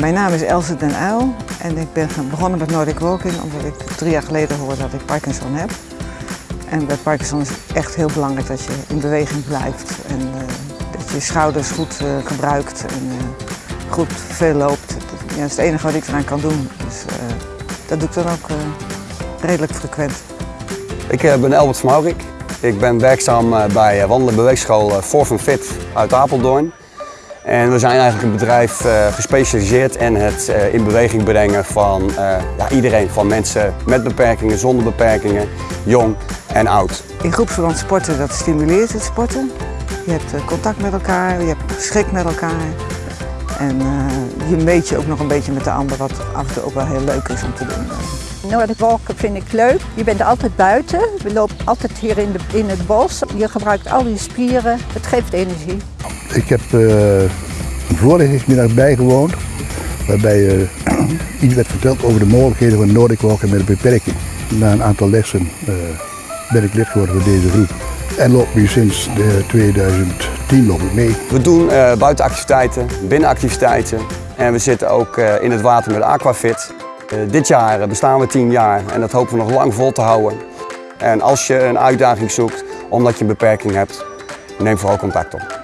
mijn naam is Else den Uyl en ik ben begonnen met Nordic Walking omdat ik drie jaar geleden hoorde dat ik Parkinson heb. En bij Parkinson is het echt heel belangrijk dat je in beweging blijft en uh, dat je schouders goed uh, gebruikt en uh, goed veel loopt. Dat is het enige wat ik eraan kan doen. Dus dat doe ik dan ook redelijk frequent. Ik ben Albert van. Ik ben werkzaam bij Wandelen Beweegschool Forf Fit uit Apeldoorn. En we zijn eigenlijk een bedrijf uh, gespecialiseerd in het uh, in beweging brengen van uh, ja, iedereen. Van mensen met beperkingen, zonder beperkingen, jong en oud. In groepsverband sporten, dat stimuleert het sporten. Je hebt contact met elkaar, je hebt schik met elkaar. En je meet je ook nog een beetje met de ander, wat af en toe ook wel heel leuk is om te doen. Nordic walken vind ik leuk. Je bent altijd buiten. We lopen altijd hier in, de, in het bos. Je gebruikt al je spieren. Het geeft energie. Ik heb een voorlichtingsmiddag bijgewoond. Waarbij uh, iets werd verteld over de mogelijkheden van Nordic walken met een beperking. Na een aantal lessen uh, ben ik lid geworden van deze groep. En loop nu sinds 2010 loop ik mee. We doen buitenactiviteiten, binnenactiviteiten. En we zitten ook in het water met Aquafit. Dit jaar bestaan we 10 jaar en dat hopen we nog lang vol te houden. En als je een uitdaging zoekt omdat je een beperking hebt, neem vooral contact op.